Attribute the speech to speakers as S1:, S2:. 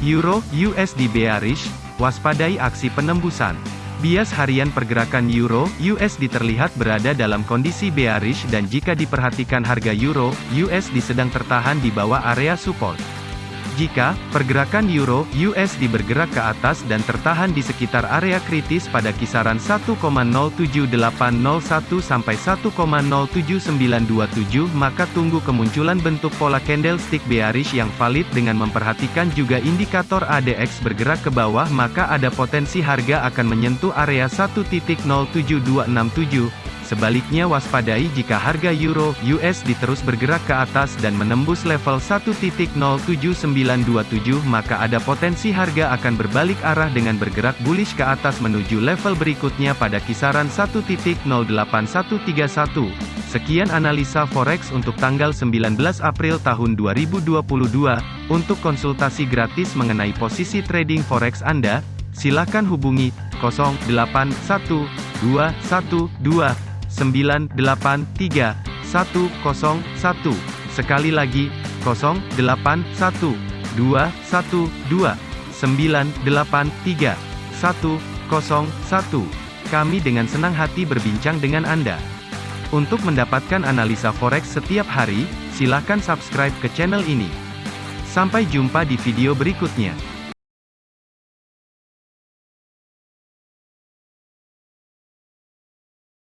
S1: Euro USD bearish, waspadai aksi penembusan. Bias harian pergerakan Euro USD terlihat berada dalam kondisi bearish dan jika diperhatikan harga Euro USD sedang tertahan di bawah area support. Jika pergerakan euro USD bergerak ke atas dan tertahan di sekitar area kritis pada kisaran 1,07801 sampai 1,07927 maka tunggu kemunculan bentuk pola candlestick bearish yang valid dengan memperhatikan juga indikator ADX bergerak ke bawah maka ada potensi harga akan menyentuh area 1.07267 Sebaliknya waspadai jika harga euro USD terus bergerak ke atas dan menembus level 1.07927 maka ada potensi harga akan berbalik arah dengan bergerak bullish ke atas menuju level berikutnya pada kisaran 1.08131. Sekian analisa forex untuk tanggal 19 April tahun 2022. Untuk konsultasi gratis mengenai posisi trading forex Anda, silakan hubungi 081212 983 101. Sekali lagi, 081 212 983 101. Kami dengan senang hati berbincang dengan Anda. Untuk mendapatkan analisa forex setiap hari, silakan subscribe ke channel ini. Sampai jumpa di video berikutnya.